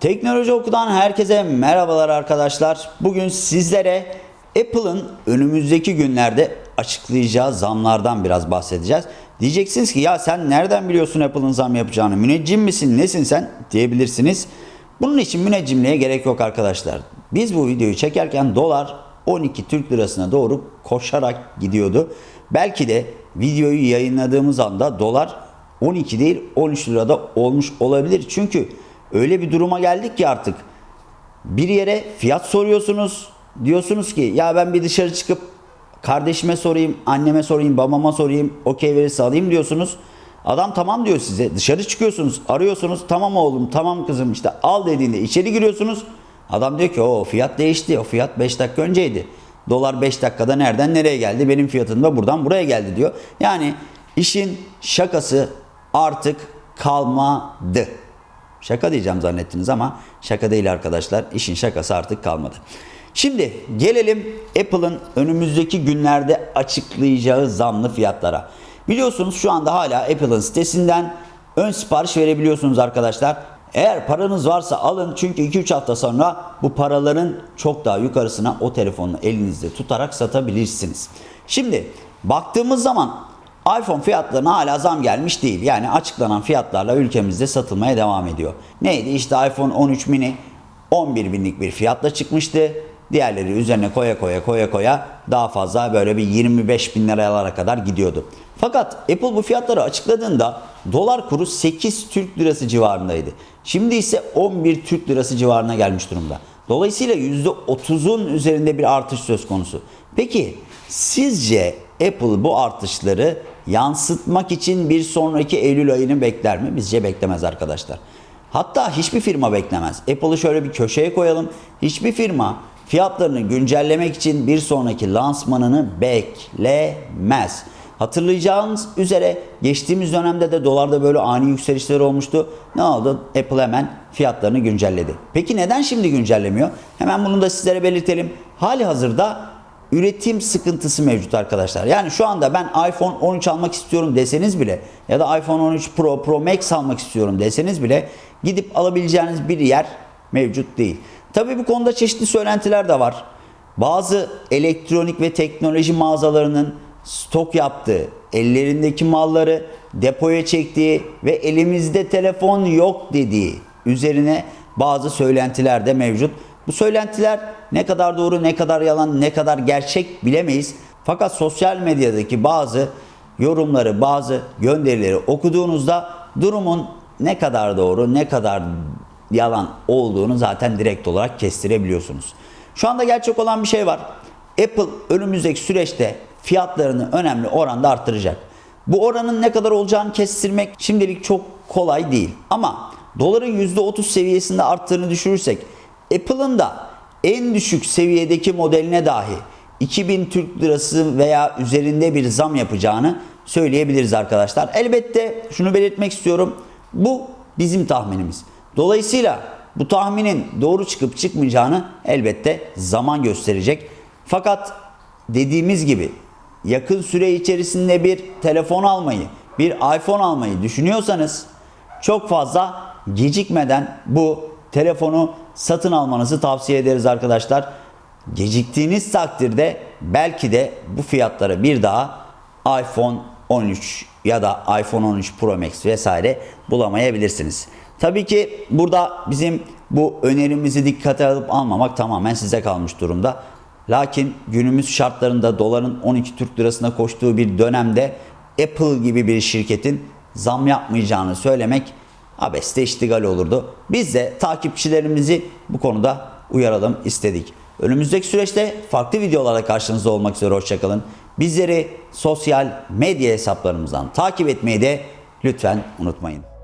Teknoloji Oku'dan herkese merhabalar arkadaşlar. Bugün sizlere Apple'ın önümüzdeki günlerde açıklayacağı zamlardan biraz bahsedeceğiz. Diyeceksiniz ki ya sen nereden biliyorsun Apple'ın zam yapacağını? Müneccim misin? Nesin sen? diyebilirsiniz. Bunun için müneccimliğe gerek yok arkadaşlar. Biz bu videoyu çekerken dolar 12 Türk lirasına doğru koşarak gidiyordu. Belki de videoyu yayınladığımız anda dolar 12 değil 13 lirada olmuş olabilir. Çünkü öyle bir duruma geldik ki artık bir yere fiyat soruyorsunuz. Diyorsunuz ki ya ben bir dışarı çıkıp kardeşime sorayım, anneme sorayım, babama sorayım, okey verirse alayım diyorsunuz. Adam tamam diyor size. Dışarı çıkıyorsunuz, arıyorsunuz. Tamam oğlum, tamam kızım işte al dediğinde içeri giriyorsunuz. Adam diyor ki o fiyat değişti. O fiyat 5 dakika önceydi. Dolar 5 dakikada nereden nereye geldi? Benim fiyatım da buradan buraya geldi diyor. Yani işin şakası artık kalmadı. Şaka diyeceğim zannettiniz ama şaka değil arkadaşlar. İşin şakası artık kalmadı. Şimdi gelelim Apple'ın önümüzdeki günlerde açıklayacağı zamlı fiyatlara. Biliyorsunuz şu anda hala Apple'ın sitesinden ön sipariş verebiliyorsunuz arkadaşlar. Eğer paranız varsa alın çünkü 2-3 hafta sonra bu paraların çok daha yukarısına o telefonu elinizde tutarak satabilirsiniz. Şimdi baktığımız zaman iPhone fiyatlarına hala zam gelmiş değil. Yani açıklanan fiyatlarla ülkemizde satılmaya devam ediyor. Neydi? İşte iPhone 13 mini 11 binlik bir fiyatla çıkmıştı. Diğerleri üzerine koya koya koya koya daha fazla böyle bir 25 bin liralara kadar gidiyordu. Fakat Apple bu fiyatları açıkladığında dolar kuru 8 Türk lirası civarındaydı. Şimdi ise 11 Türk lirası civarına gelmiş durumda. Dolayısıyla %30'un üzerinde bir artış söz konusu. Peki sizce Apple bu artışları yansıtmak için bir sonraki Eylül ayını bekler mi? Bizce beklemez arkadaşlar. Hatta hiçbir firma beklemez. Apple'ı şöyle bir köşeye koyalım. Hiçbir firma fiyatlarını güncellemek için bir sonraki lansmanını beklemez. Hatırlayacağınız üzere geçtiğimiz dönemde de dolarda böyle ani yükselişler olmuştu. Ne oldu? Apple hemen fiyatlarını güncelledi. Peki neden şimdi güncellemiyor? Hemen bunu da sizlere belirtelim. Hali hazırda üretim sıkıntısı mevcut arkadaşlar. Yani şu anda ben iPhone 13 almak istiyorum deseniz bile ya da iPhone 13 Pro, Pro Max almak istiyorum deseniz bile gidip alabileceğiniz bir yer mevcut değil. Tabi bu konuda çeşitli söylentiler de var. Bazı elektronik ve teknoloji mağazalarının stok yaptığı, ellerindeki malları depoya çektiği ve elimizde telefon yok dediği üzerine bazı söylentiler de mevcut. Bu söylentiler ne kadar doğru, ne kadar yalan, ne kadar gerçek bilemeyiz. Fakat sosyal medyadaki bazı yorumları, bazı gönderileri okuduğunuzda durumun ne kadar doğru, ne kadar yalan olduğunu zaten direkt olarak kestirebiliyorsunuz. Şu anda gerçek olan bir şey var. Apple önümüzdeki süreçte fiyatlarını önemli oranda arttıracak. Bu oranın ne kadar olacağını kestirmek şimdilik çok kolay değil. Ama doların %30 seviyesinde arttığını düşürürsek Apple'ın da en düşük seviyedeki modeline dahi 2000 Türk lirası veya üzerinde bir zam yapacağını söyleyebiliriz arkadaşlar. Elbette şunu belirtmek istiyorum. Bu bizim tahminimiz. Dolayısıyla bu tahminin doğru çıkıp çıkmayacağını elbette zaman gösterecek. Fakat dediğimiz gibi yakın süre içerisinde bir telefon almayı, bir iPhone almayı düşünüyorsanız çok fazla gecikmeden bu telefonu satın almanızı tavsiye ederiz arkadaşlar. Geciktiğiniz takdirde belki de bu fiyatlara bir daha iPhone 13 ya da iPhone 13 Pro Max vesaire bulamayabilirsiniz. Tabii ki burada bizim bu önerimizi dikkate alıp almamak tamamen size kalmış durumda. Lakin günümüz şartlarında doların 12 Türk lirasına koştuğu bir dönemde Apple gibi bir şirketin zam yapmayacağını söylemek abeste iştigal olurdu. Biz de takipçilerimizi bu konuda uyaralım istedik. Önümüzdeki süreçte farklı videolarla karşınızda olmak üzere hoşçakalın. Bizleri sosyal medya hesaplarımızdan takip etmeyi de lütfen unutmayın.